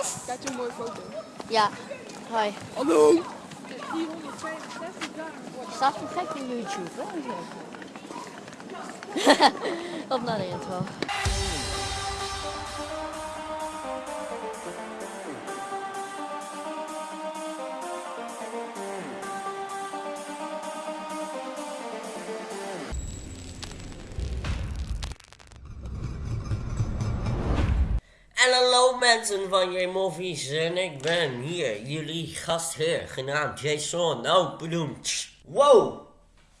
Yes. Kijk, een mooie foto. Ja. Hoi. Hallo. Staat perfect in YouTube, hè? Op naar de intro. Mensen van J-Movies en ik ben hier, jullie gastheer, genaamd Jason, bedoeld. Wow!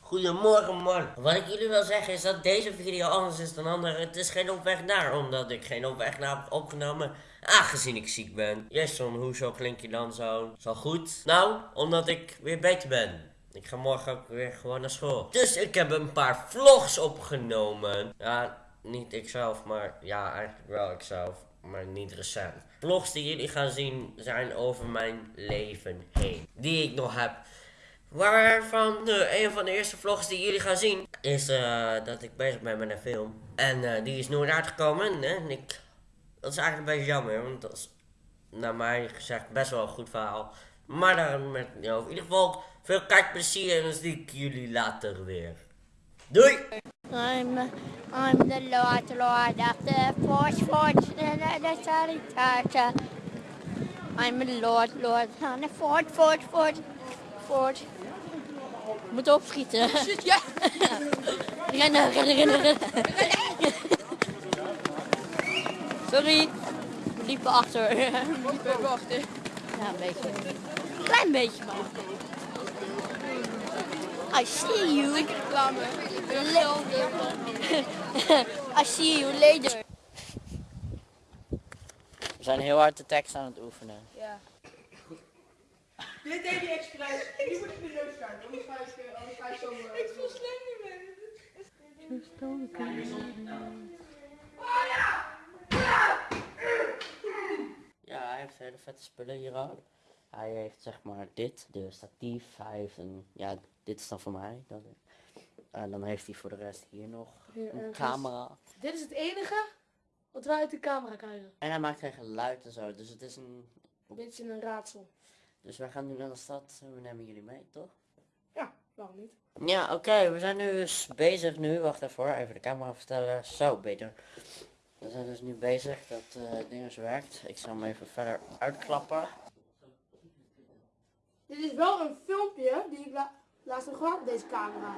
Goedemorgen man. Wat ik jullie wil zeggen is dat deze video anders is dan andere. Het is geen op weg naar, omdat ik geen op weg naar heb opgenomen. Aangezien ik ziek ben. Jason, hoezo klink je dan zo? Al goed? Nou, omdat ik weer beter ben. Ik ga morgen ook weer gewoon naar school. Dus ik heb een paar vlogs opgenomen. Ja, niet ikzelf, maar ja, eigenlijk wel ikzelf. Maar niet recent. Vlogs die jullie gaan zien zijn over mijn leven heen. Die ik nog heb. Waarvan een van de eerste vlogs die jullie gaan zien is eh, dat ik bezig ben met een film. En eh, die is nooit uitgekomen. En ik, dat is eigenlijk een beetje jammer, want dat is naar mij gezegd best wel een goed verhaal. Maar daar met in ieder geval veel kijkplezier en dan zie ik jullie later weer. Doei! I'm, I'm the Lord, Lord of the Force. I'm the Lord, Lord Fort, Fort, Fort, Fort. Moet opschieten. Ja. rennen, rennen, rennen, rennen. Sorry. We liepen achter. ja, Even wachten. een beetje. Klein beetje maar. I see you. Reclame. I see you later. We zijn heel hard de tekst aan het oefenen. Ja. Dit deed hij expres. Nu moet ik de neus gaan. Anders ga ik, eh, anders ga ik zo... Ik voel slecht niet meer. Ja, hij heeft hele vette spullen hier ook. Hij heeft zeg maar dit, de statief. Hij heeft een, ja, dit is dan voor mij. Dan, en dan heeft hij voor de rest hier nog Hier een camera. Dit is het enige wat wij uit de camera krijgen. En hij maakt geen geluid en zo, dus het is een... Een beetje een raadsel. Dus wij gaan nu naar de stad en we nemen jullie mee, toch? Ja, waarom niet? Ja, oké, we zijn nu dus bezig nu. Wacht even even de camera verstellen. Zo, beter. We zijn dus nu bezig dat eh het ding dus werkt. Ik zal hem even verder uitklappen. Dit is wel een filmpje die ik la laatst gemaakt met deze camera.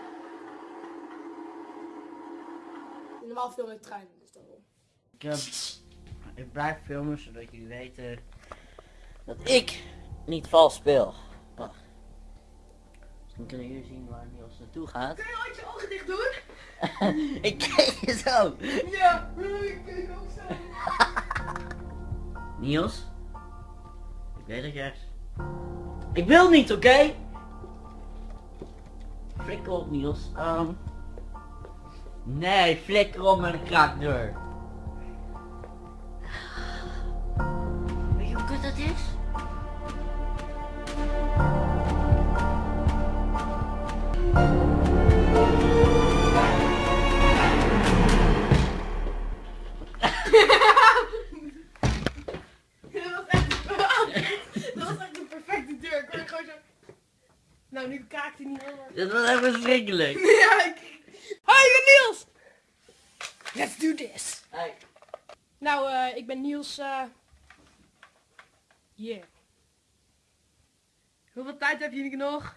Normaal film ik trein, dus. Ik, heb, ik blijf filmen zodat jullie weten dat ik niet vals speel. Wacht. Dan kunnen jullie zien waar Niels naartoe gaat. Kun je ooit je ogen dicht doen? ik kijk je zo. Ja, ik kijk ook zo. Niels? Ik weet dat je ergens... Ik wil niet, oké? Flikker op, Niels. Ehm. Nee, flikker op met een kraakdeur. Zo... Nou, nu kraakt hij niet helemaal. Dat was echt verschrikkelijk. Ja, ik... Hoi, ik ben Niels! Let's do this! Hey. Nou, eh, ik ben Niels, eh... Yeah. Hoeveel tijd heb je nog?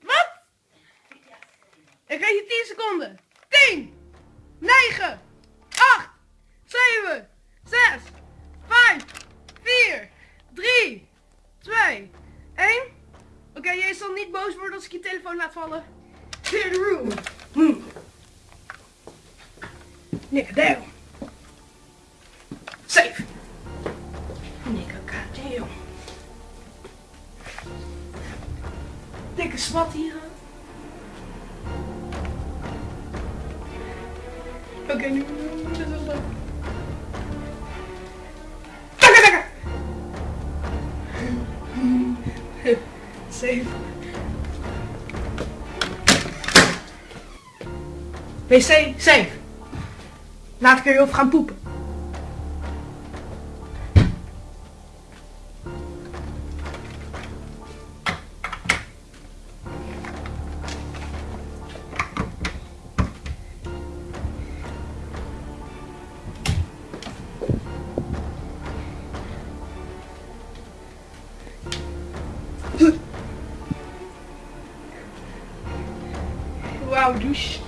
Wat? Ik geef je 10 seconden. 10, 9, 8, 7, 6, 5, 4, 3, 2, 1. Oké, jij zal niet boos worden als ik je telefoon laat vallen. Clear room. Hmm. Down. Zwart hier. Oké, nu. Wel. Takke, takke! Safe. WC, safe. Laat ik er veel gaan poepen. Wauw, douche.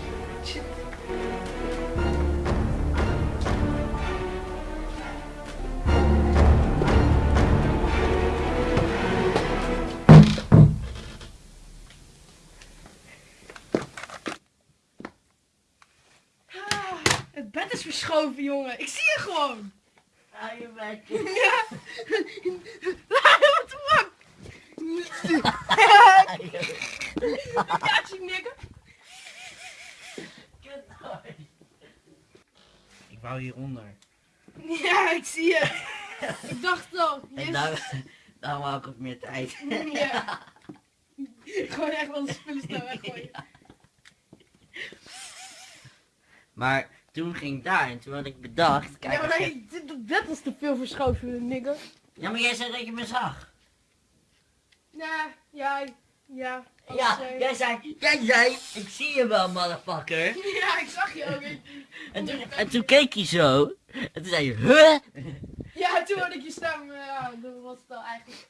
Ah, Het bed is verschoven, jongen. Ik zie je gewoon. Hou je bek. Ja. Wat de fuck? Ja, zie nigga. Ik wou hieronder. Ja, ik zie je. Ik dacht al. En Yes. daar, daar wou ik ook meer tijd. Ja. Gewoon echt wel de spullen snel weggooien. Maar toen ging ik daar en toen had ik bedacht. Kijk, Ja, maar je- nee, dit, dit was te veel verschoven, nigger. ja, maar jij zei dat je me zag. Ja, ja, ja. Als, Ja, jij zei, jij zei, ik zie je wel, motherfucker. Ja, ik zag je ook. Ik- En toen, en toen keek je zo. En toen zei je, huh? Ja, toen hoorde ik je stem. Ja, dat was het al eigenlijk.